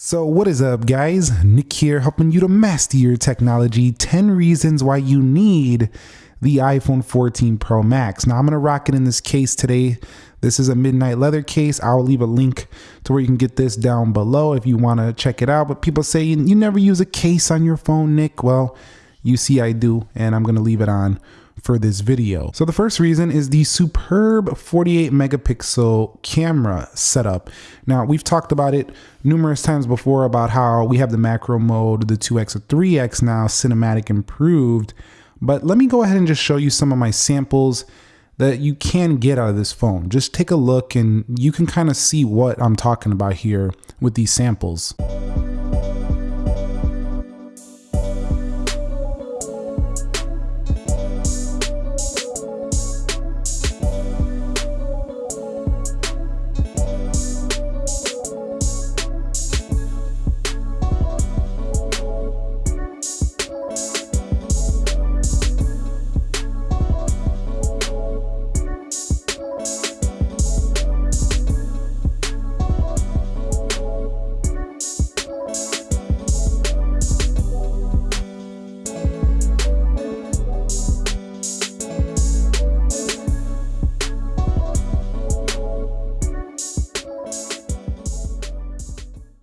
So, what is up, guys? Nick here, helping you to master your technology. 10 reasons why you need the iPhone 14 Pro Max. Now, I'm to rock it in this case today. This is a midnight leather case. I'll leave a link to where you can get this down below if you want to check it out. But people say you, never use a case on your phone, Nick. Well, you see, I do, and I'm to leave it on for this video. So the first reason is the superb 48 megapixel camera setup. Now we've talked about it numerous times before about how we have the macro mode, the 2x or 3x now cinematic improved. But let me go ahead and just show you some of my samples that you can get out of this phone. Just take a look and you can kind of see what I'm talking about here with these samples.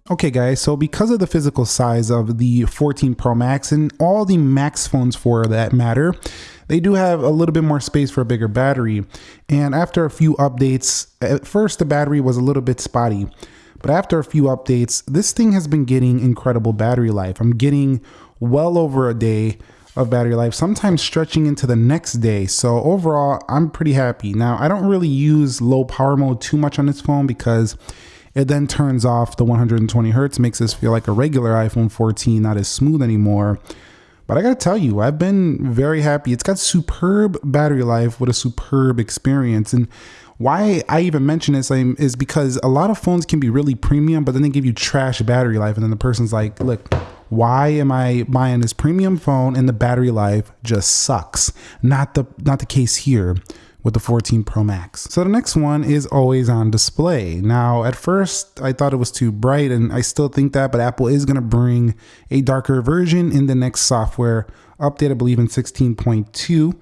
Okay guys, so because of the physical size of the 14 Pro Max and all the Max phones for that matter, they do have a little bit more space for a bigger battery. And after a few updates, at first the battery was a little bit spotty, but after a few updates, this thing has been getting incredible battery life. I'm getting well over a day of battery life, sometimes stretching into the next day. So overall, I'm pretty happy. Now, I don't really use low power mode too much on this phone because it then turns off the 120 hertz, makes this feel like a regular iPhone 14, not as smooth anymore. But I gotta tell you, I've been very happy. It's got superb battery life with a superb experience. And why I even mention this is because a lot of phones can be really premium, but then they give you trash battery life. And then the person's like, look, why am I buying this premium phone and the battery life just sucks? Not the not the case here with the 14 Pro Max. So the next one is always on display. Now, at first, I thought it was too bright, and I still think that, but Apple is going to bring a darker version in the next software update, I believe in 16.2.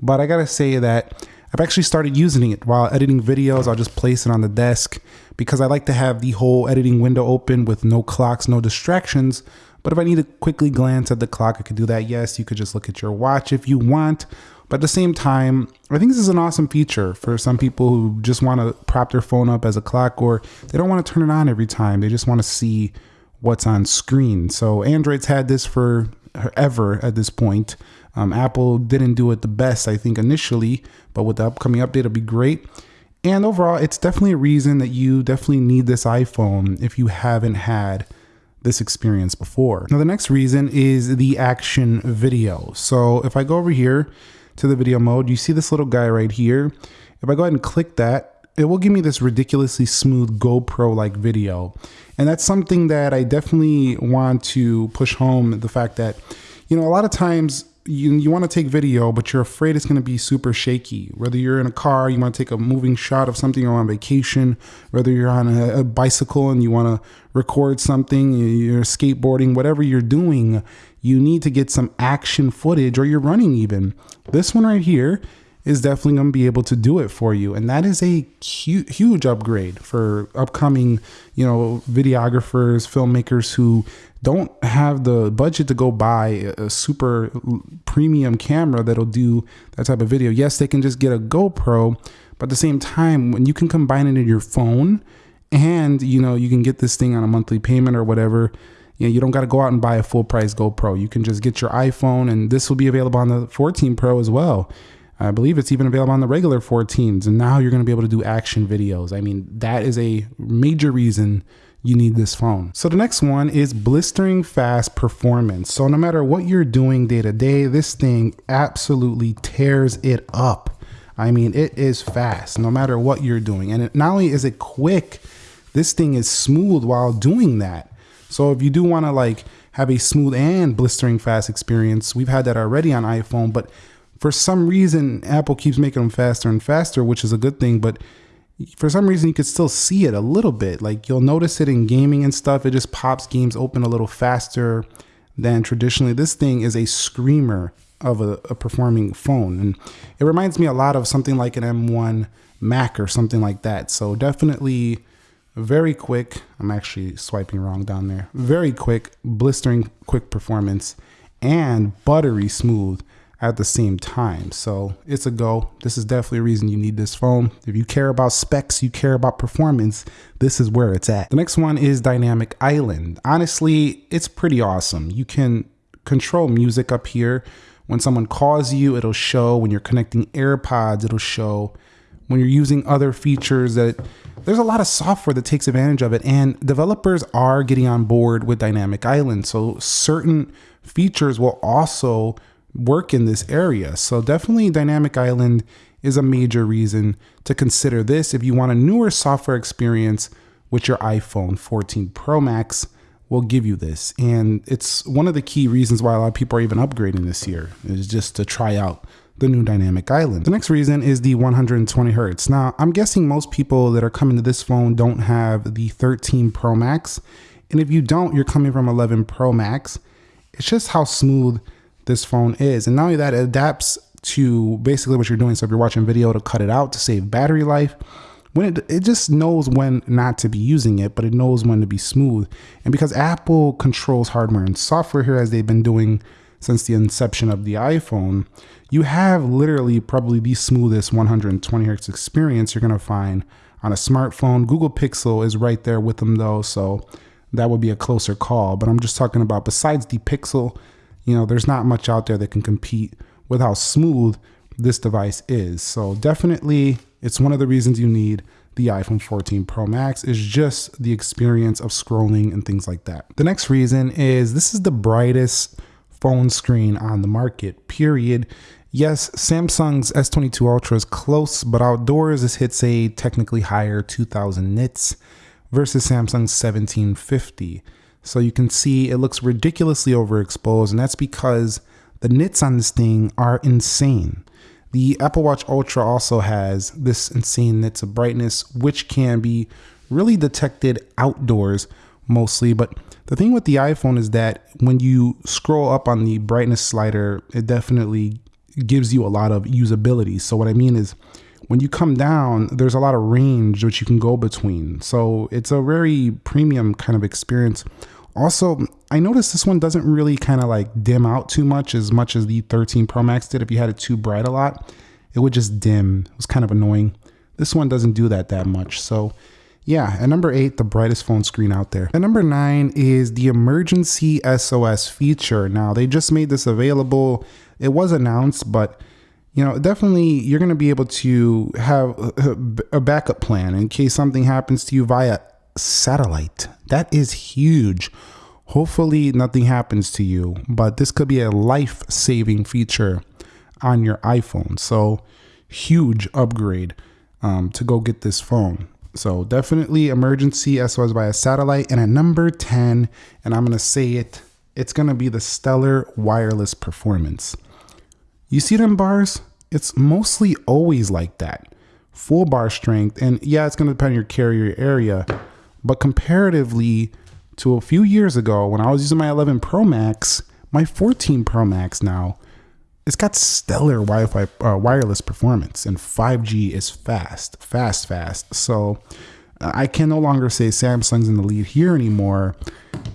But I got to say that I've actually started using it while editing videos. I'll just place it on the desk because I like to have the whole editing window open with no clocks, no distractions. But if I need to quickly glance at the clock, I could do that. Yes, you could just look at your watch if you want. But at the same time, I think this is an awesome feature for some people who just want to prop their phone up as a clock or they don't want to turn it on every time. They just want to see what's on screen. So Android's had this for ever at this point. Um, Apple didn't do it the best, I think, initially, but with the upcoming update, it'll be great. And overall, it's definitely a reason that you definitely need this iPhone if you haven't had this experience before. Now, the next reason is the action video. So if I go over here to the video mode, you see this little guy right here. If I go ahead and click that, it will give me this ridiculously smooth GoPro like video. And that's something that I definitely want to push home the fact that, you know, a lot of times you, you want to take video, but you're afraid it's going to be super shaky. Whether you're in a car, you want to take a moving shot of something, or on vacation, whether you're on a, a bicycle and you want to record something, you're skateboarding, whatever you're doing, you need to get some action footage or you're running even. This one right here is definitely going to be able to do it for you. And that is a huge, huge upgrade for upcoming, you know, videographers, filmmakers who don't have the budget to go buy a super premium camera that'll do that type of video. Yes, they can just get a GoPro, but at the same time, when you can combine it in your phone and, you know, you can get this thing on a monthly payment or whatever, you know, you don't got to go out and buy a full price GoPro. You can just get your iPhone, and this will be available on the 14 Pro as well. I believe it's even available on the regular 14s, and now you're going to be able to do action videos. I mean, that is a major reason you need this phone. So the next one is blistering fast performance. So no matter what you're doing day to day, this thing absolutely tears it up. I mean, it is fast no matter what you're doing. And it, not only is it quick, this thing is smooth while doing that. So if you do want to like have a smooth and blistering fast experience, we've had that already on iPhone, but for some reason Apple keeps making them faster and faster, which is a good thing, but for some reason you could still see it a little bit. Like you'll notice it in gaming and stuff. It just pops games open a little faster than traditionally. This thing is a screamer of a, a performing phone. And it reminds me a lot of something like an M1 Mac or something like that. So definitely very quick. I'm actually swiping wrong down there. Very quick, blistering quick performance and buttery smooth at the same time. So it's a go. This is definitely a reason you need this phone. If you care about specs, you care about performance, this is where it's at. The next one is Dynamic Island. Honestly, it's pretty awesome. You can control music up here. When someone calls you, it'll show. When you're connecting AirPods, it'll show. When you're using other features that there's a lot of software that takes advantage of it and developers are getting on board with Dynamic Island. So certain features will also work in this area. So definitely Dynamic Island is a major reason to consider this if you want a newer software experience with your iPhone 14 Pro Max will give you this. And it's one of the key reasons why a lot of people are even upgrading this year is just to try out the new dynamic island. The next reason is the 120 hertz. Now, I'm guessing most people that are coming to this phone don't have the 13 Pro Max. And if you don't, you're coming from 11 Pro Max. It's just how smooth this phone is. And not only that, it adapts to basically what you're doing. So if you're watching video to cut it out to save battery life, when it, it just knows when not to be using it, but it knows when to be smooth. And because Apple controls hardware and software here as they've been doing since the inception of the iPhone, you have literally probably the smoothest 120 hertz experience you're gonna find on a smartphone. Google Pixel is right there with them though, so that would be a closer call. But I'm just talking about besides the Pixel, you know, there's not much out there that can compete with how smooth this device is. So definitely it's one of the reasons you need the iPhone 14 Pro Max is just the experience of scrolling and things like that. The next reason is this is the brightest phone screen on the market, period. Yes, Samsung's S22 Ultra is close, but outdoors this hits a technically higher 2000 nits versus Samsung's 1750. So you can see it looks ridiculously overexposed, and that's because the nits on this thing are insane. The Apple Watch Ultra also has this insane nits of brightness, which can be really detected outdoors mostly. But the thing with the iPhone is that when you scroll up on the brightness slider, it definitely gives you a lot of usability. So what I mean is when you come down, there's a lot of range which you can go between. So it's a very premium kind of experience. Also, I noticed this one doesn't really kind of like dim out too much as much as the 13 Pro Max did. If you had it too bright a lot, it would just dim. It was kind of annoying. This one doesn't do that that much. So yeah, at number eight, the brightest phone screen out there. At number nine is the emergency SOS feature. Now, they just made this available. It was announced, but you know, definitely you're going to be able to have a backup plan in case something happens to you via satellite. That is huge. Hopefully, nothing happens to you, but this could be a life saving feature on your iPhone. So, huge upgrade um, to go get this phone. So definitely emergency SOS via satellite. And at number 10, and I'm going to say it, it's going to be the stellar wireless performance. You see them bars? It's mostly always like that. Full bar strength. And yeah, it's to depend on your carrier area. But comparatively to a few years ago when I was using my 11 Pro Max, my 14 Pro Max now it's got stellar Wi-Fi uh, wireless performance, and 5G is fast, fast, fast. So I can no longer say Samsung's in the lead here anymore.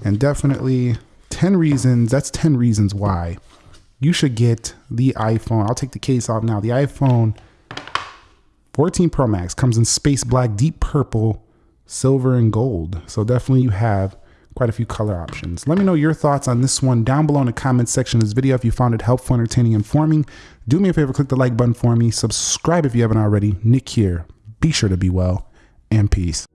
And definitely 10 reasons. That's 10 reasons why you should get the iPhone. I'll take the case off now. The iPhone 14 Pro Max comes in space black, deep purple, silver, and gold. So definitely you have quite a few color options. Let me know your thoughts on this one down below in the comments section of this video. If you found it helpful, entertaining, informing, do me a favor, click the like button for me. Subscribe if you haven't already. Nick here. Be sure to be well and peace.